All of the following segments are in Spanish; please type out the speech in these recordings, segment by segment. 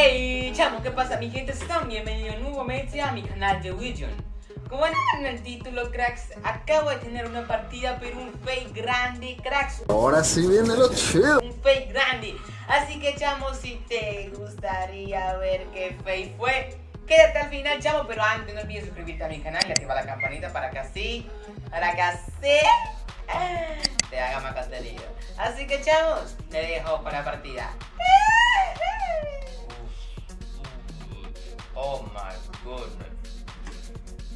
Hey, chamo, ¿qué pasa? Mi gente, están bienvenidos nuevamente a mi canal de William. Como ven en el título, cracks, acabo de tener una partida, pero un fake grande, cracks. Ahora sí viene lo chido. Un fake grande. Así que, chamo, si te gustaría ver qué fake fue, quédate al final, chamo. Pero antes no olvides suscribirte a mi canal y activar la campanita para que así, para que así te haga más contenido. Así que, chavos, te dejo para la partida. Oh my goodness.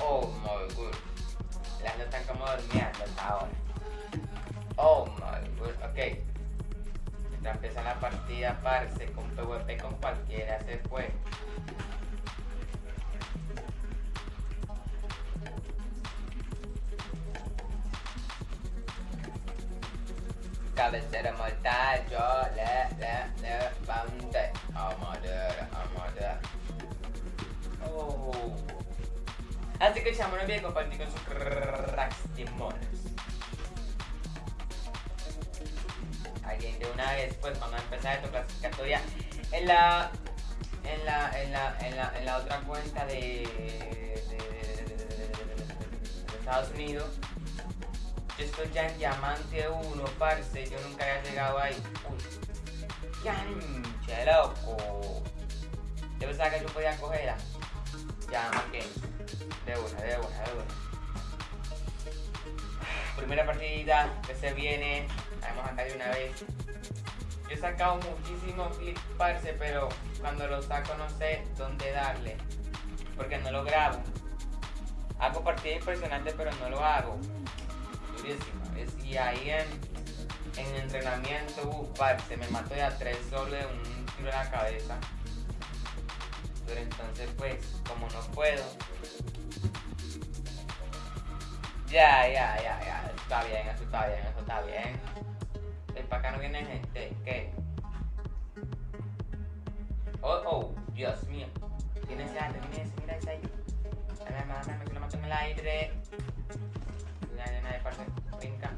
Oh my goodness. Las no están como durmiendo hasta ahora. Oh my goodness. Ok. Mientras empieza la partida, parce, con PvP con cualquiera se fue. Cabecera mortal, yo le, le, Que chamo, no olviden compartir con sus cracks. Alguien de una vez, pues vamos a empezar esta clasificatoria en la en la en la en la, en la otra cuenta de, de, Estados Unidos. Yo estoy ya en diamante 1, parce, yo nunca había llegado ahí. Uy, loco. Yo pensaba que yo podía cogerla. Ya, ok. Una, de una. Primera partida que se viene. Vamos acá de una vez. Yo he sacado muchísimos clips, parce, pero cuando los saco no sé dónde darle. Porque no lo grabo. Hago partidas impresionantes, pero no lo hago. Durísimo. Es, y ahí en, en entrenamiento, uh, me mato ya tres solo de un tiro en la cabeza. Pero entonces pues, como no puedo. Ya, ya, ya, ya. Está bien, eso está bien, eso está bien. El para acá no viene gente. ¿Qué? Oh, oh, Dios mío. Viene ese aire, viene ese, mira ese ahí. Dame, dame, dame, que lo mato en el aire. La arena de parte, brinca.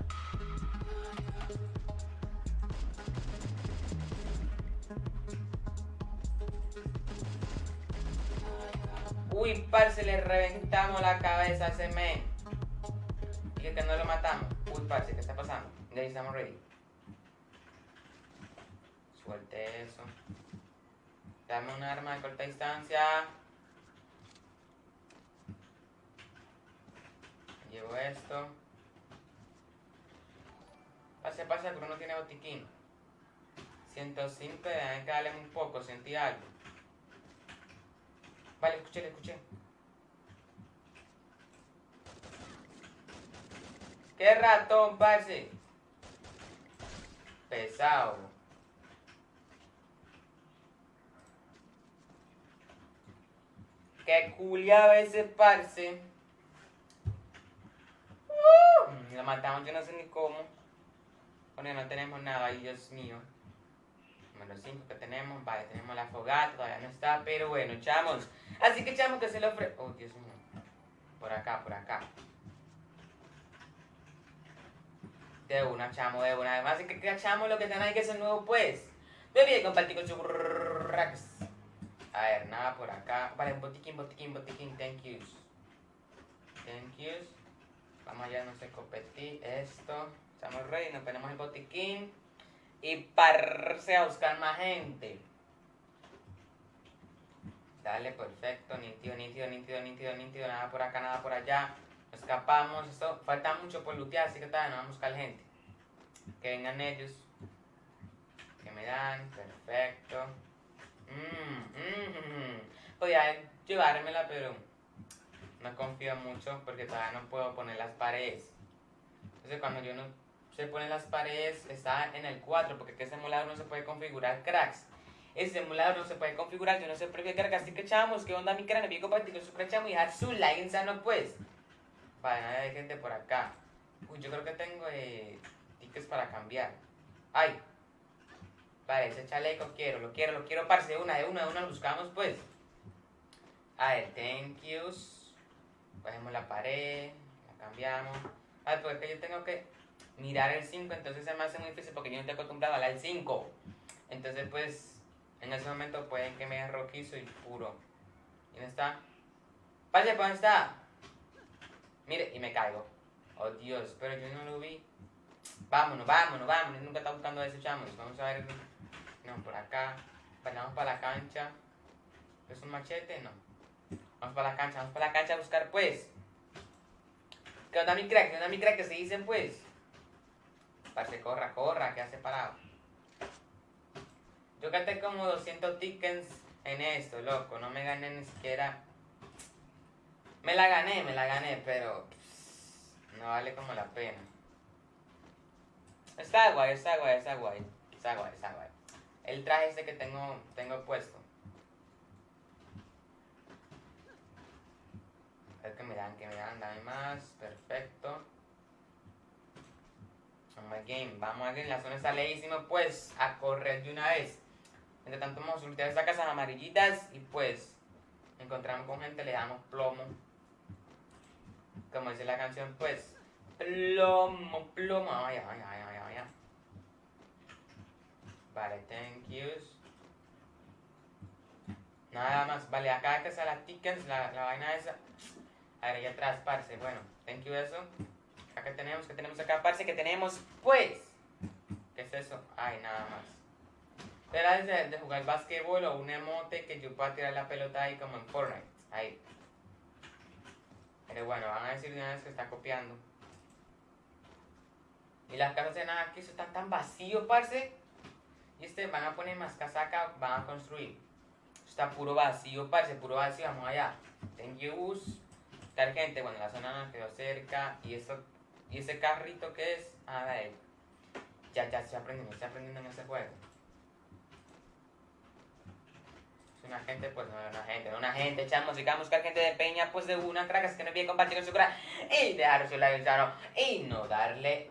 Uy, parce, le reventamos la cabeza a ese men. Y que no lo matamos. Uy, parce, ¿qué está pasando? Ya estamos ready. Suelte eso. Dame un arma de corta distancia. Llevo esto. Pase, pase, pero no tiene botiquín. 105, déjame que darle un poco, sentí algo. Vale, escuché, le escuché. ¿Qué ratón, parce? Pesado. Qué culiaba ese parce. Uh, lo matamos, yo no sé ni cómo. Bueno, no tenemos nada, Dios mío. Número 5 que tenemos, vale, tenemos la fogata, todavía no está, pero bueno, chamos. Así que chamo que se lo ofrece. Oh, Dios mío. Por acá, por acá. De una, chamo, de una. Además, es que chamo lo que tenés que ser nuevo, pues. No olvides compartir con su racks. A ver, nada por acá. Vale, botiquín, botiquín, botiquín. Thank yous. Thank yous. Vamos allá, no sé, copetir esto. Estamos ready, nos ponemos el botiquín. Y pararse a buscar más gente. Dale, perfecto, nítido, nítido, nítido, nítido, nítido, nada por acá, nada por allá. Escapamos, esto falta mucho por lootear, así que todavía no vamos a buscar gente. Que vengan ellos. Que me dan, perfecto. Mmm, mmm, Podría llevármela, pero no confío mucho porque todavía no puedo poner las paredes. Entonces cuando yo no se ponen las paredes, está en el 4, porque ese emulador no se puede configurar cracks ese emulador no se puede configurar, yo no sé por qué carga, así que chamos, que onda mi cráneo, pico partido, su chamo y dejar su like insano pues. Para hay gente por acá. Uy, yo creo que tengo eh, tickets para cambiar. Ay. Vale, ese chaleco quiero, lo quiero, lo quiero, parce, de una, de una, de una, buscamos pues. A ver, thank yous. Cogemos la pared, la cambiamos. A ver, porque yo tengo que mirar el 5, entonces se me hace muy difícil porque yo no estoy acostumbrado a la 5. Entonces, pues, En ese momento pueden que me rojizo y puro. ¿Dónde está? Pase, ¿dónde está? Mire, y me caigo. Oh Dios, pero yo no lo vi. Vámonos, vámonos, vámonos. Nunca está buscando eso, chamos. Vamos a ver. No, por acá. Vamos para la cancha. ¿Es un machete? No. Vamos para la cancha, vamos para la cancha a buscar, pues. ¿Qué onda mi crack? ¿Qué onda mi crack? Que se dicen, pues. Parce, corra, corra, que hace parado. Yo gasté como 200 tickets en esto, loco. No me gané ni siquiera. Me la gané, me la gané, pero no vale como la pena. Está guay, está guay, está guay. Está guay, está guay. El traje este que tengo, tengo puesto. Que me dan, que me dan, dame más. Perfecto. Vamos a la zona está leísimo, pues, a correr de una vez. Entre tanto, vamos a sortear estas casas amarillitas y pues, encontramos con gente, le damos plomo. Como dice la canción, pues, plomo, plomo. Ay, ay, ay, ay. ay. Vale, thank yous. Nada más, vale, acá que está la tickets, la, la vaina esa. A ver, allá atrás, parce. Bueno, thank you eso. Acá tenemos, que tenemos acá, parce, que tenemos, pues. ¿Qué es eso? Ay, nada más. Era de, de jugar básquetbol o un emote que yo pueda tirar la pelota ahí como en Fortnite. Ahí. Pero bueno, van a decir de una vez que está copiando. Y las casas de nada aquí están tan vacíos, parce. Y este, van a poner más casaca, van a construir. Está puro vacío, parce, puro vacío. Vamos allá. Thank. Tal gente, bueno, la zona nos quedó cerca. Y eso, y ese carrito que es, a ver. Ya, ya estoy aprendiendo, estoy aprendiendo en ese juego. Es una gente, pues no es una gente, no una gente, chamos. Si queremos buscar gente de peña, pues de una, cracas que no bien compartir con su crack. Y dejar su like, chano. Y no darle,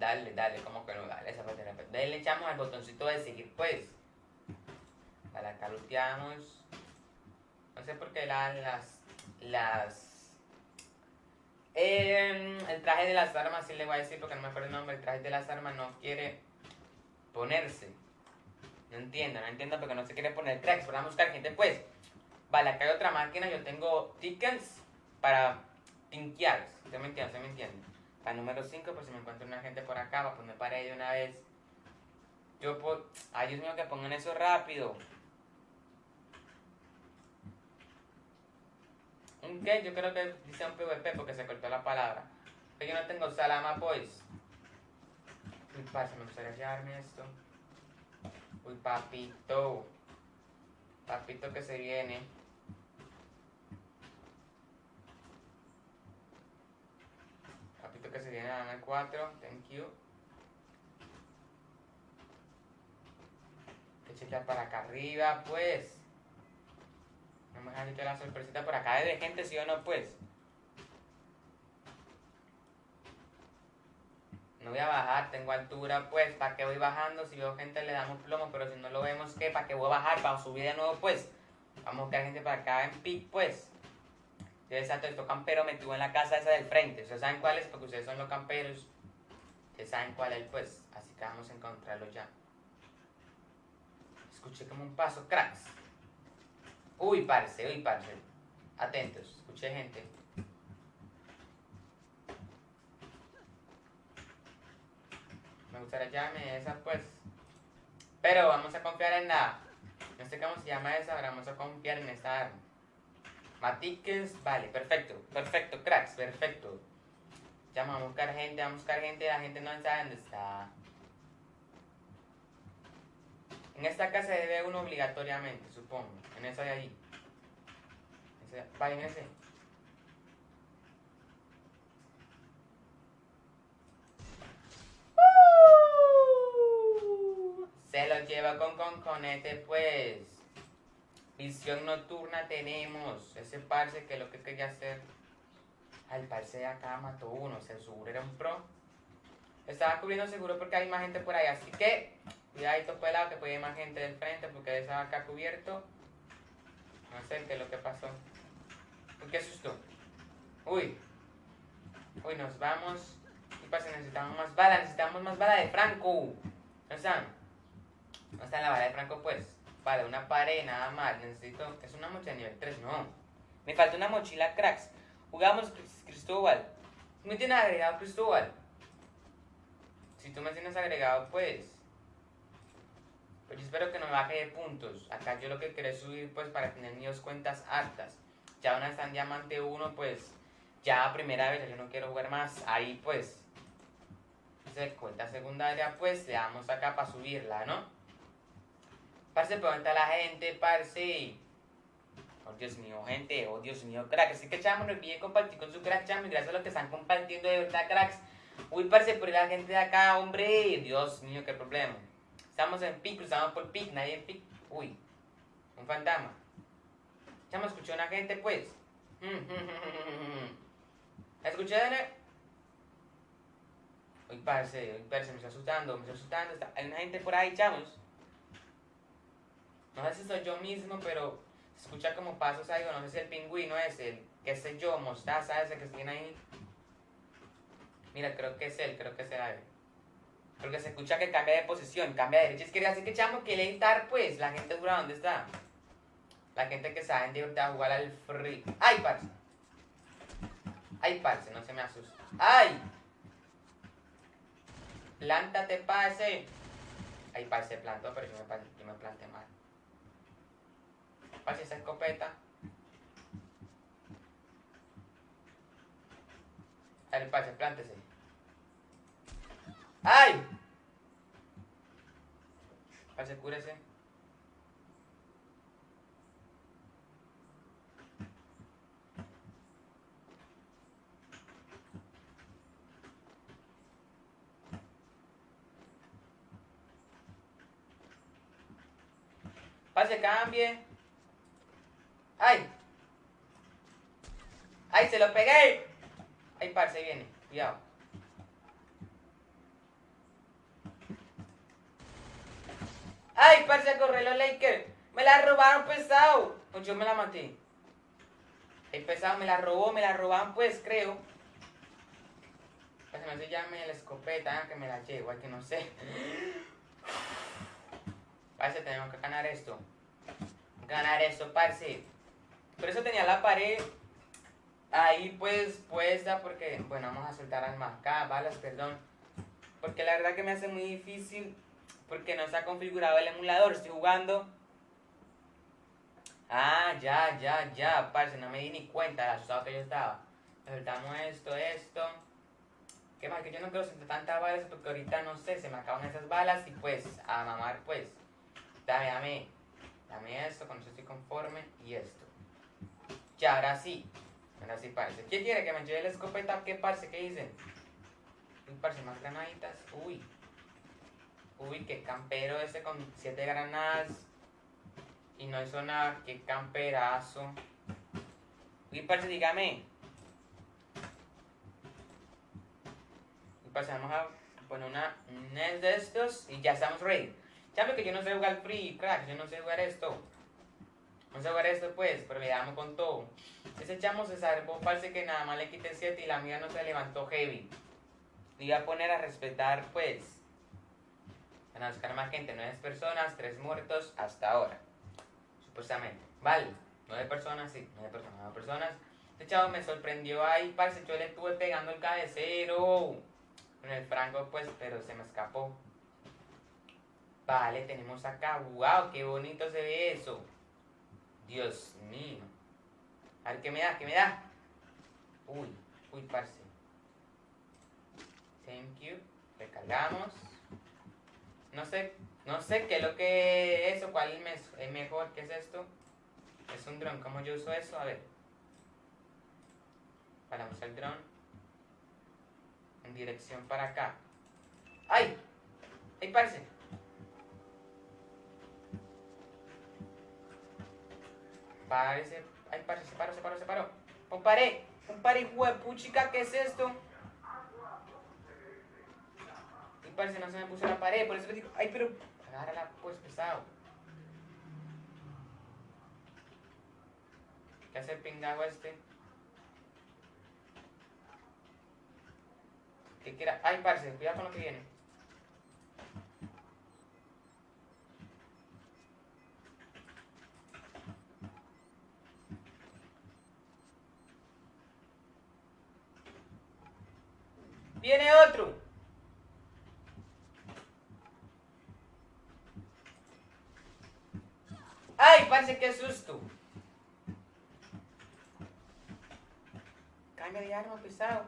darle, darle, como que no darle esa parte de repente. Denle, chamos, al botoncito de seguir, pues. Vale, acá. No sé por qué la- las, las eh, el traje de las armas, sí le voy a decir porque no me acuerdo el nombre, el traje de las armas no quiere ponerse. No entiendo, no entiendo porque no se quiere poner cracks, pero vamos a buscar gente pues. Vale, acá hay otra máquina, yo tengo tickets para tinkear. ¿Se me entiende? ¿Se me entiende? Para número 5, pues si me encuentro una gente por acá, pues me paré de una vez. Yo por... Ay, Dios mío, que pongan eso rápido. ¿Un qué? Yo creo que dice un PvP porque se cortó la palabra. Que yo no tengo salama, pues. Uy, parce, me gustaría llevarme esto. Uy, papito. Papito que se viene. Papito que se viene, dame 4. Thank you. Que chequear para acá arriba, pues. Vamos la sorpresita por acá de gente, sí o no, pues. No voy a bajar, tengo altura, pues. ¿Para qué voy bajando? Si veo gente le damos plomo, pero si no lo vemos, ¿qué? ¿Para qué voy a bajar? Para subir de nuevo, pues. Vamos a buscar gente para acá en pic, pues. Yo exacto, esto campero me tuvo en la casa esa del frente. ¿Ustedes saben cuál es? Porque ustedes son los camperos. Ustedes saben cuál es, pues. Así que vamos a encontrarlo ya. Escuché como un paso, cracks. Uy, parce, uy, parce. Atentos, escuché gente. Me gustaría llamarme esa, pues. Pero vamos a confiar en la. No sé cómo se llama esa, pero vamos a confiar en esta arma. Matiques, vale, perfecto, perfecto, cracks, perfecto. Ya vamos a buscar gente, vamos a buscar gente, la gente no sabe dónde está. En esta casa debe uno obligatoriamente, supongo. En esa de ahí. Vaya en ese. ¡Uh! Se lo lleva con conconete, pues. Visión nocturna tenemos. Ese parce que lo que quería hacer. Al parce de acá mató uno. Se seguro era un pro. Estaba cubriendo seguro porque hay más gente por ahí. Así que, cuidadito pelado que puede ir más gente del frente porque estaba acá cubierto. No sé qué es lo que pasó. Uy, qué susto. Uy. Uy, nos vamos. ¿Qué pasa? Necesitamos más bala. Necesitamos más bala de Franco. ¿No están? ¿No está la bala de Franco, pues? Vale, una pared nada más. Necesito. Es una mochila nivel 3, no. Me falta una mochila cracks. Jugamos Cris- Cristóbal. ¿Me tienes agregado Cristóbal? Si tú me tienes agregado, pues. Pues yo espero que no me baje de puntos. Acá yo lo que quiero es subir, pues, para tener mis dos cuentas altas. Ya una está en diamante 1, pues. Ya primera vez, yo no quiero jugar más. Ahí, pues. Se cuenta secundaria, pues le damos acá para subirla, ¿no? Parce, pregunta a la gente, parce. Oh, Dios mío, gente, oh, Dios mío, crack. Así que, chamo, no olviden compartir con su crack, chamo. Gracias a los que están compartiendo de verdad, cracks. Uy, parce, por la gente de acá, hombre. Dios mío, qué problema. Estamos en pic, cruzamos por pic, nadie en pic. Uy, un fantasma. Chamo, escuchó una gente, pues. ¿Escuché, Dene? Uy, parce, uy, parce, me está asustando, me está asustando. Hay una gente por ahí, chavos. No sé si soy yo mismo, pero se escucha como pasos ahí, o no sé si el pingüino es el, qué sé yo, mostaza ese que tiene ahí. Mira, creo que es él, creo que es él. Porque se escucha que cambia de posición, cambia de derecha a izquierda. Así que, chamo, que lentar, pues, la gente dura, ¿dónde está? La gente que sabe de verdad jugar al free. ¡Ay, parce! ¡Ay, parce! No se me asusta. ¡Ay! Plántate, parce. Ay, parce, plantó, pero yo me, yo me planté mal. Parce, esa escopeta. Ver, parce, plántese. ¡Ay! Parce, cúrese. Parce, cambie. ¡Ay! ¡Ay, se lo pegué! ¡Ay, parce, viene! Cuidado. ¡Ay, parce, corre los Lakers! ¡Me la robaron, pesado! Pues yo me la maté. El pesado me la robó, me la robaron, pues, creo. Pues no se llame la escopeta, que me la llevo, que no sé. Parce, tenemos que ganar esto. Ganar esto, parce. Por eso tenía la pared ahí pues puesta porque, bueno, vamos a soltar armas acá, balas, perdón. Porque la verdad que me hace muy difícil porque no está configurado el emulador. Estoy jugando. Ah, ya, ya, ya, parce, no me di ni cuenta de asustado que yo estaba. Soltamos esto, esto. ¿Qué más? Que yo no quiero sentir tantas balas porque ahorita no sé, se me acaban esas balas y pues, a mamar pues. Dame, dame. Dame esto, con eso estoy conforme. Y esto. Ya, ahora sí. Ahora sí, parce. ¿Quién quiere que me lleve la escopeta? ¿Qué parce? ¿Qué dicen? Uy, parce, más granaditas. Uy. Uy, qué campero ese con siete granadas. Y no hizo nada. Qué camperazo. Uy, parce, dígame. Uy, parce, vamos a poner una, un NES de estos y ya estamos ready. Ya que yo no sé jugar free, crack. Yo no sé jugar esto. No sé jugar esto, pues, pero le damos con todo. Ese chamo se salvó, parece que nada más le quité 7 y la mía no se levantó heavy. Le iba a poner a respetar, pues. Van a buscar más gente, 9 personas, 3 muertos hasta ahora. Supuestamente. Vale, 9 personas, sí, 9 personas, 9 personas. Este chavo me sorprendió ahí, parce, yo le estuve pegando el cabecero. Con el franco, pues, pero se me escapó. Vale, tenemos acá, wow, qué bonito se ve eso. Dios mío. A ver, ¿qué me da? ¿Qué me da? Uy, uy, parce. Thank you. Recargamos. No sé, no sé qué es lo que es eso, cuál es mejor, ¿qué es esto? Es un dron, ¿cómo yo uso eso? A ver. Paramos el dron. En dirección para acá. ¡Ay! ¡Ay, parce! Parece. Ay, parce, se paró, se paró, se paró. Un paré, un paré, huepuchica, ¿qué es esto? parce, no se me puso la pared, por eso les digo, ay, pero agárrala, pues, pesado. ¿Qué hace el pingago este? ¿Qué quiera? Ay, parce, cuidado con lo que viene. Viene otro. Parece que susto! Cambia de arma, pesado.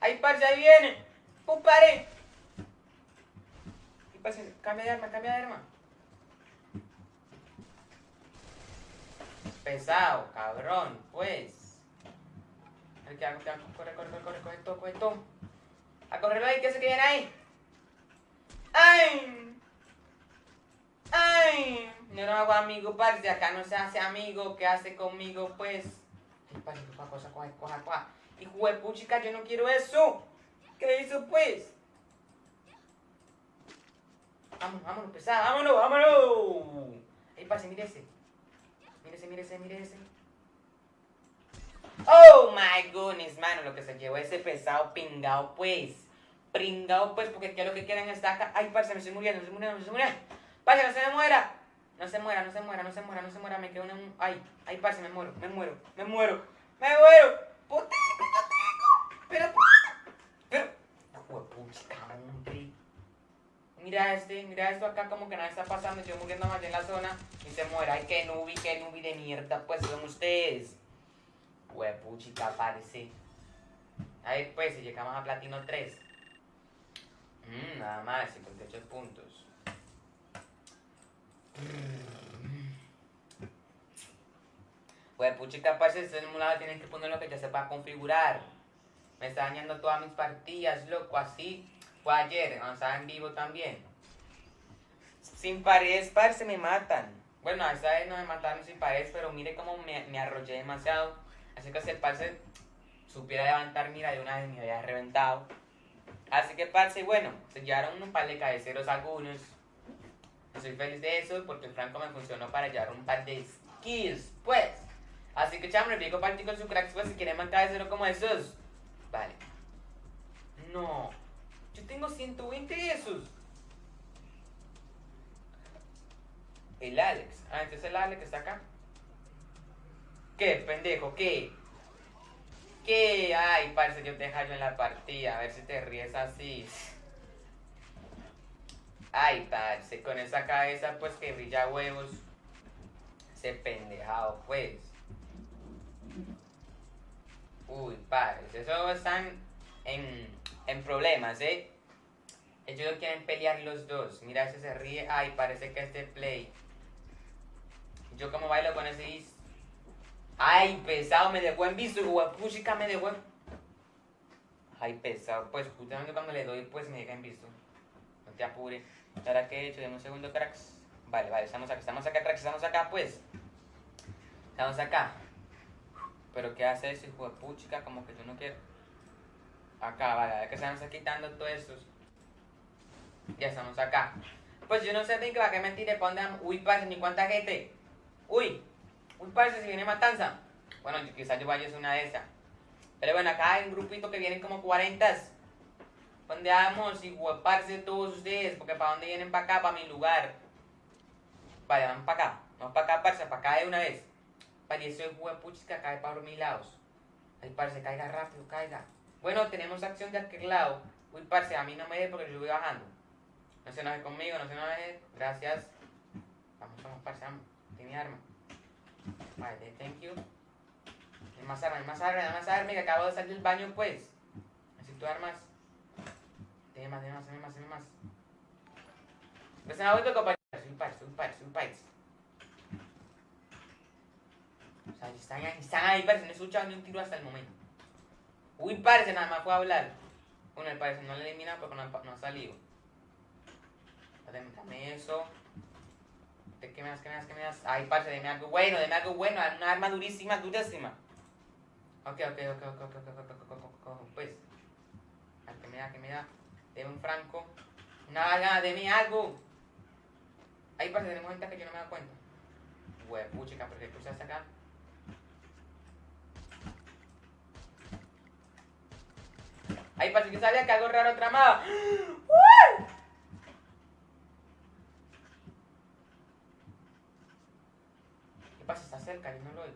¡Ay, parce, ahí viene! ¡Un pare! Cambia de arma, cambia de arma. Pesado, cabrón, pues. A ver, ¿qué hago? ¿Qué hago? Corre, corre, corre, corre, coge todo, coge todo. A correrlo ahí, ¿qué se que viene ahí? ¡Ay! ¡Ay! No lo hago amigo, parce. Acá no se hace amigo. ¿Qué hace conmigo, pues? Ay, parce, coja, coja, coja, de puchica, yo no quiero eso. ¿Qué hizo, pues? Vámonos, vámonos, pesada, vámonos, vámonos. Ay, parce, mírese. Mírese, mírese, mírese. Oh my goodness, mano, lo que se llevó ese pesado pingao, pues. Pringao, pues, porque aquí lo que quieren está acá. Ay, parce, me estoy muriendo, me estoy muriendo, me estoy muriendo. Parce, no se me muera. No se muera, no se muera, no se muera, no se muera. Me quedo en un. Ay, ay, parce, me muero, me muero, me muero, me muero. ¡Puta, no tengo! Pero, pero. Hombre. Mira este, mira esto acá como que nada está pasando, yo muriendo más en la zona y se muera. Ay, qué nubi, qué nubi de mierda, pues son ustedes. Huepuchica, parece. A ver, pues, si llegamos a platino 3. Mm, nada más, 58 puntos. Huepuchica, parce, este simulado tienes que poner lo que ya se va a configurar. Me está dañando todas mis partidas, loco, así. Fue ayer, estaba en vivo también. Sin paredes, parce, me matan. Bueno, esta vez no me mataron sin paredes, pero mire cómo me, me arrollé demasiado. Así que si el parce supiera levantar, mira, de una vez me había reventado. Así que, parce, bueno, se llevaron un par de cabeceros algunos. Estoy feliz de eso porque el Franco me funcionó para llevar un par de skills, pues. Así que, chamo, le pico para con su cracks, pues, si quieren más cabeceros como esos. Vale. No. Yo tengo 120 de esos. El Alex. Ah, entonces el Alex está acá. ¿Qué, pendejo? ¿Qué? ¿Qué? Ay, parce, yo te hallo en la partida. A ver si te ríes así. Ay, parce, con esa cabeza, pues, que brilla huevos. Ese pendejado, pues. Uy, parce, eso están en, en problemas, ¿eh? Ellos quieren pelear los dos. Mira, ese se ríe. Ay, parece que este play. Yo como bailo con ese. Ay, pesado, me dejó en visto. Guapuchica me dejó en... Ay, pesado. Pues justamente cuando le doy, pues me deja en visto. No te apures. ¿Ahora qué he hecho? Dame un segundo, cracks. Vale, vale, estamos acá, estamos acá, cracks, estamos acá, pues. Estamos acá. Pero ¿qué hace ese hijo? Como que yo no quiero. Acá, vale, a ver que se nos está quitando todos estos. Ya estamos acá. Pues yo no sé de qué va que mentir, ¿para vamos? Uy, parce, ni cuánta gente. Uy, uy, parce, si viene matanza. Bueno, quizás yo vaya ser una de esas. Pero bueno, acá hay un grupito que vienen como 40. ¿Dónde vamos? Y parce todos ustedes, porque ¿para dónde vienen para acá? Para mi lugar. Vale, vamos para acá. Vamos para acá, parce, para acá de una vez. Vale, eso es huepuchis que cae para mis lados. Ay, parce, caiga rápido, caiga. Bueno, tenemos acción de aquel lado. Uy, parce, a mí no me dé porque yo voy bajando. No se enoje conmigo, no se enoje. Gracias. Vamos, vamos, parce, vamos. Tiene arma. Vale, thank you. Hay más armas, hay más armas, hay más armas que acabo de salir del baño, pues. Necesito armas. Tiene más, tiene más, tiene más, tiene más. Pues se me vuelto compañero. Soy un país, soy. O sea, están ahí, están ahí, parece, no he escuchado ni un tiro hasta el momento. Uy, parece, nada más a hablar. Bueno, el parece no le elimina porque no, no ha salido. Dame eso. ¿Qué me das? ¿Qué me das? ¿Qué me das? Ay, parce, deme algo bueno, deme algo bueno. Una arma durísima, durísima. Ok, ok, ok, ok, ok, ok, ok, ok, Pues, ¿qué me da? ¿Qué me da? Deme un franco. Nada, deme algo. Ahí parce, tenemos gente que yo no me da dado cuenta. Huepuchica, ¿por qué cruzaste acá? Ahí parece que sabía que algo raro tramaba. ¡Uh! Pasa? Está cerca, yo no lo oigo.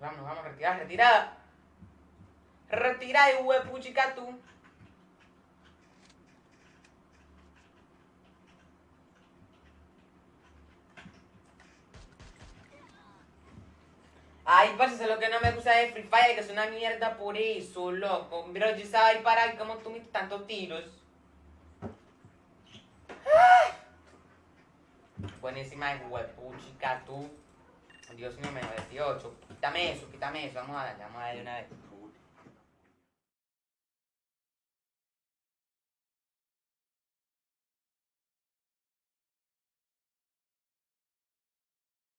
Vamos, vamos retirada. Retira y huepuchica tú. Ay, parce, lo que no me gusta de Free Fire, que es una mierda por eso, loco. Pero yo estaba ahí para como tú me tantos tiros. ¡Ah! Buenísima de huepuchica tú. Dios mío, menos 18. Quítame eso, quítame eso. Vamos a darle, vamos a darle una vez.